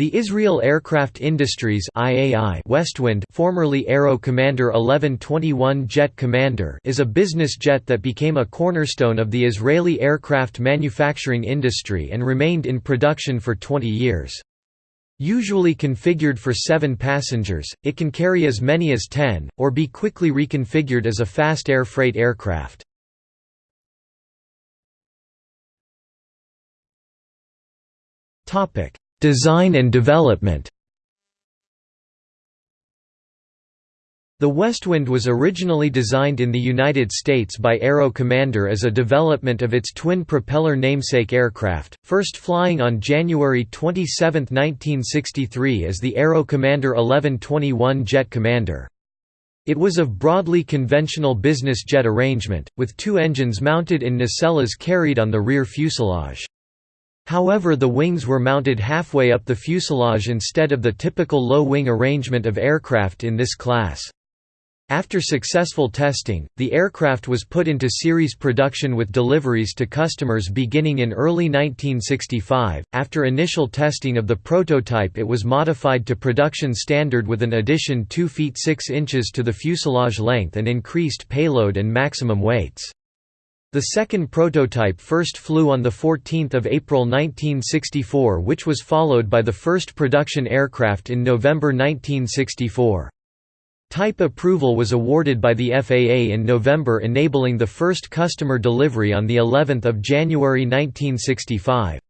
The Israel Aircraft Industries IAI Westwind formerly Aero Commander 1121 Jet Commander is a business jet that became a cornerstone of the Israeli aircraft manufacturing industry and remained in production for 20 years. Usually configured for 7 passengers, it can carry as many as 10, or be quickly reconfigured as a fast air freight aircraft. Topic Design and development The Westwind was originally designed in the United States by Aero Commander as a development of its twin-propeller namesake aircraft, first flying on January 27, 1963 as the Aero Commander 1121 Jet Commander. It was of broadly conventional business jet arrangement, with two engines mounted in nacelles carried on the rear fuselage. However the wings were mounted halfway up the fuselage instead of the typical low-wing arrangement of aircraft in this class. After successful testing, the aircraft was put into series production with deliveries to customers beginning in early 1965. After initial testing of the prototype, it was modified to production standard with an addition 2 feet 6 inches to the fuselage length and increased payload and maximum weights. The second prototype first flew on 14 April 1964 which was followed by the first production aircraft in November 1964. Type approval was awarded by the FAA in November enabling the first customer delivery on the of January 1965.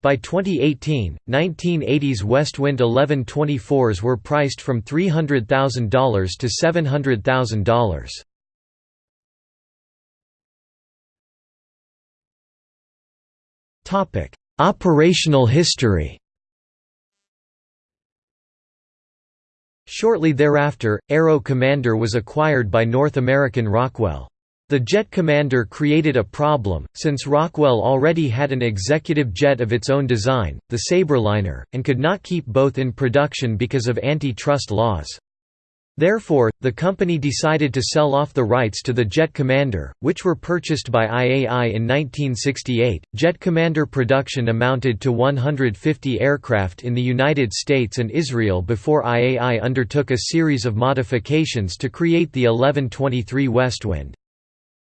By 2018, 1980s Westwind 1124s were priced from $300,000 to $700,000. Operational history. Shortly thereafter, Aero Commander was acquired by North American Rockwell. The Jet Commander created a problem, since Rockwell already had an executive jet of its own design, the Sabreliner, and could not keep both in production because of antitrust laws. Therefore, the company decided to sell off the rights to the Jet Commander, which were purchased by IAI in 1968. Jet Commander production amounted to 150 aircraft in the United States and Israel before IAI undertook a series of modifications to create the 1123 Westwind.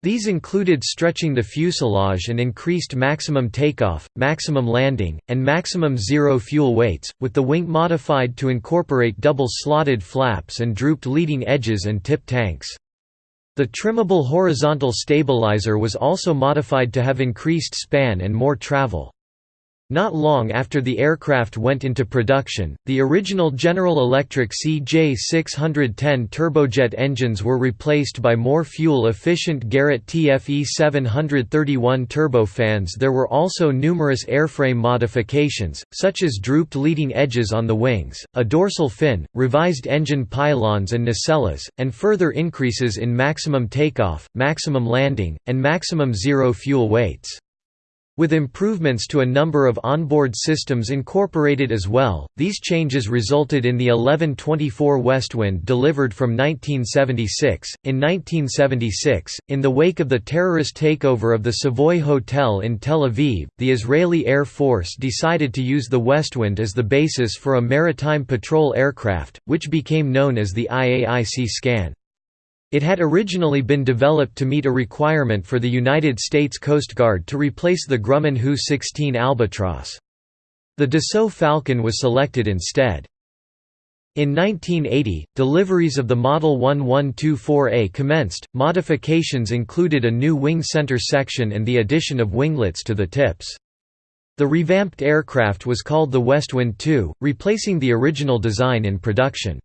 These included stretching the fuselage and increased maximum takeoff, maximum landing, and maximum zero fuel weights, with the wing modified to incorporate double-slotted flaps and drooped leading edges and tip tanks. The trimmable horizontal stabilizer was also modified to have increased span and more travel. Not long after the aircraft went into production, the original General Electric CJ610 turbojet engines were replaced by more fuel-efficient Garrett TFE 731 turbofans There were also numerous airframe modifications, such as drooped leading edges on the wings, a dorsal fin, revised engine pylons and nacelles, and further increases in maximum takeoff, maximum landing, and maximum zero fuel weights. With improvements to a number of onboard systems incorporated as well, these changes resulted in the 1124 Westwind delivered from 1976. In 1976, in the wake of the terrorist takeover of the Savoy Hotel in Tel Aviv, the Israeli Air Force decided to use the Westwind as the basis for a maritime patrol aircraft, which became known as the IAI Sea Scan. It had originally been developed to meet a requirement for the United States Coast Guard to replace the Grumman HU-16 Albatross. The Dassault Falcon was selected instead. In 1980, deliveries of the Model 1124A commenced. Modifications included a new wing center section and the addition of winglets to the tips. The revamped aircraft was called the Westwind II, replacing the original design in production.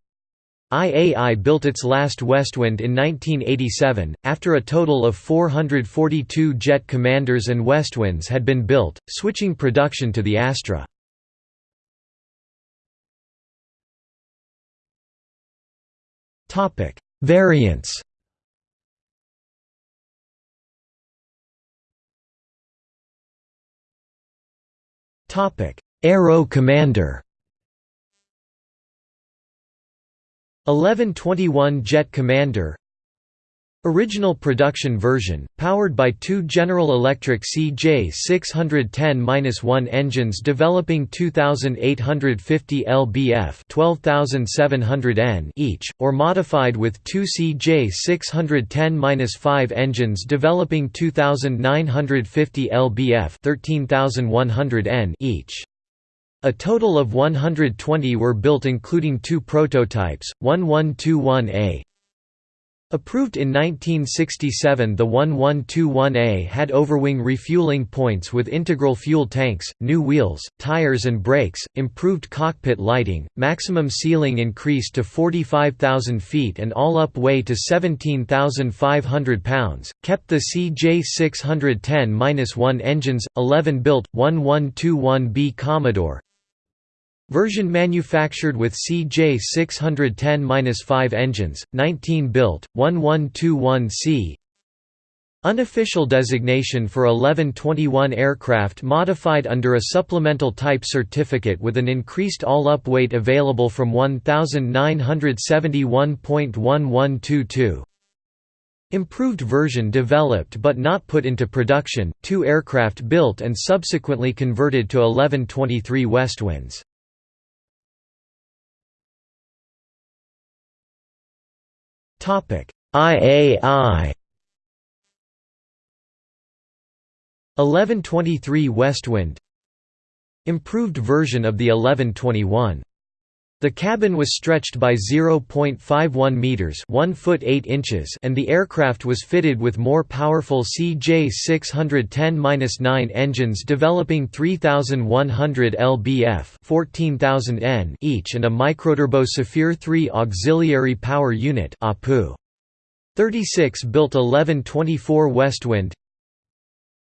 IAI built its last Westwind in 1987, after a total of 442 Jet Commanders and Westwinds had been built, switching production to the Astra. Variants Aero Commander 1121 Jet Commander Original production version, powered by two General Electric CJ610-1 engines developing 2850 lbf 12700 N each, or modified with two CJ610-5 engines developing 2950 lbf 13100 N each. A total of 120 were built including two prototypes, 1121A Approved in 1967 the 1121A had overwing refueling points with integral fuel tanks, new wheels, tires and brakes, improved cockpit lighting, maximum ceiling increased to 45,000 feet and all-up weigh to 17,500 pounds, kept the CJ610-1 engines, 11 built, 1121B Commodore, Version manufactured with CJ610-5 engines, 19 built, 1121C Unofficial designation for 1121 aircraft modified under a supplemental type certificate with an increased all-up weight available from 1971.1122 Improved version developed but not put into production, two aircraft built and subsequently converted to 1123 Westwinds. IAI 1123 Westwind Improved version of the 1121 the cabin was stretched by 0.51 meters, 1 foot 8 inches, and the aircraft was fitted with more powerful CJ610-9 engines developing 3100 lbf, 14000 N each and a microturbo Saphir 3 auxiliary power unit (APU). 36 built 1124 Westwind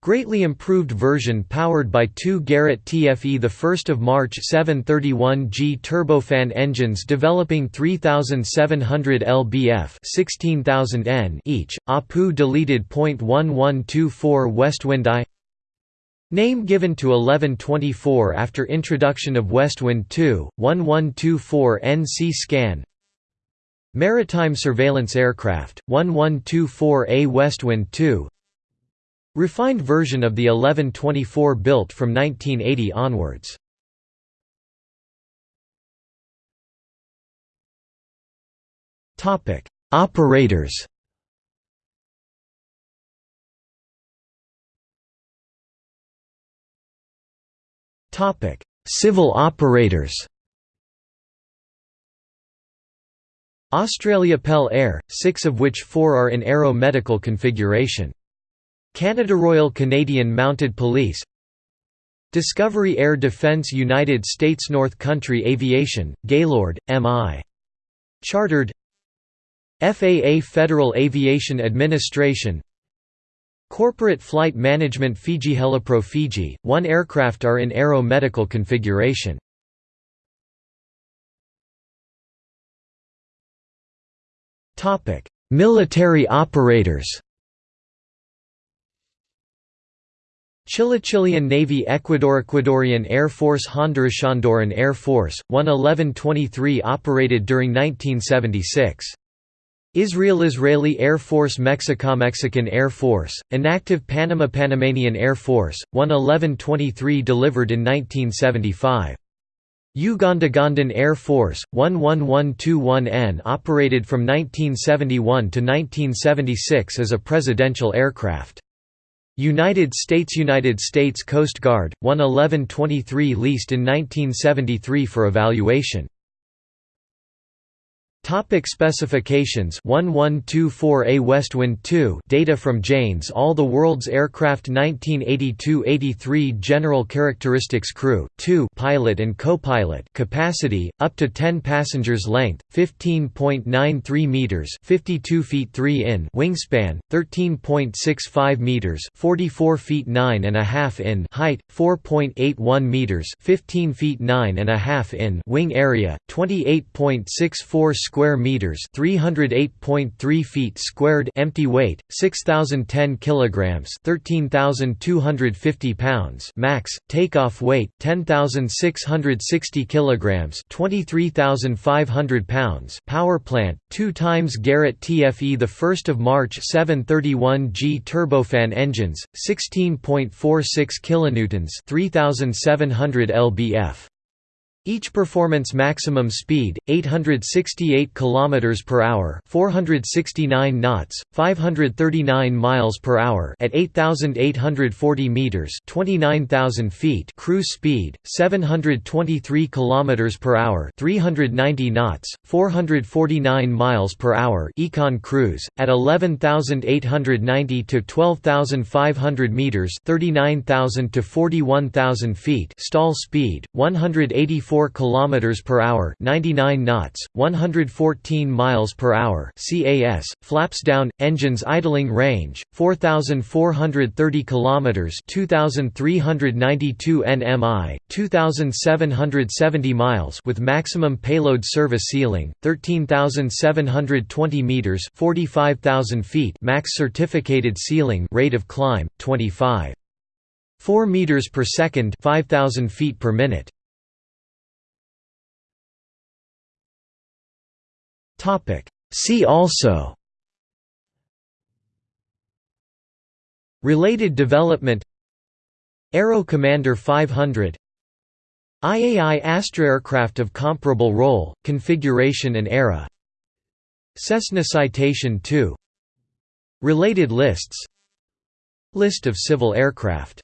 Greatly improved version powered by two Garrett TFE the 1st of March 731G turbofan engines developing 3700 lbf 16000 N each. APU deleted .1124 Westwind I. Name given to 1124 after introduction of Westwind 2 1124 N Sea Scan. Maritime surveillance aircraft 1124A Westwind 2 Refined version of the 1124 built from 1980 onwards. Topic: Operators. Topic: Civil operators. Australia Pel-Air, six of which four are in Aero Medical configuration. Canada Royal Canadian Mounted Police Discovery Air Defence United States North Country Aviation, Gaylord, M.I. Chartered FAA Federal Aviation Administration Corporate Flight Management Fiji Helipro Fiji, one aircraft are in Aero Medical configuration. Military operators Chile Chilean Navy Ecuador Ecuadorian Air Force Honduras Honduran Air Force, 11123 operated during 1976. Israel Israeli Air Force Mexico Mexican Air Force, inactive Panama Panamanian Air Force, 11123 delivered in 1975. Uganda Ugandan Air Force, 11121N operated from 1971 to 1976 as a presidential aircraft. United States United States Coast Guard, 11123 leased in 1973 for evaluation. Topic specifications. 1124A Westwind 2 data from Jane's. All the World's Aircraft. 1982-83 General Characteristics Crew, 2 pilot and co-pilot. Capacity, up to 10 passengers length, 15.93 meters. 52 feet 3 in. Wingspan, 13.65 meters. 44 feet 9 and a half in. Height, 4.81 meters. 15 feet 9 and a half in. Wing area, 28.64 square square meters, 308.3 feet squared, empty weight 6010 kilograms, 13250 pounds max, takeoff weight 10660 kilograms, 23500 pounds. Power plant 2 times Garrett TFE the 1st of March 731G turbofan engines, 16.46 kilonewtons, 3700 lbf. Each performance maximum speed 868 km per hour, 469 knots, 539 miles per hour at 8840 meters, 29000 feet. Cruise speed 723 km per hour, 390 knots, 449 miles per hour. Econ cruise at 11890 to 12500 meters, 39000 to 41000 feet. Stall speed 184 4 km per hour 99 knots, 114 miles per hour CAS, flaps down, engines idling range, 4,430 km 2,392 nmi, 2,770 miles with maximum payload service ceiling, 13,720 meters 45,000 feet max certificated ceiling rate of climb, 25. 4 meters per second 5000 feet per minute See also. Related development. Aero Commander 500 IAI Astra aircraft of comparable role, configuration and era. Cessna Citation 2 Related lists. List of civil aircraft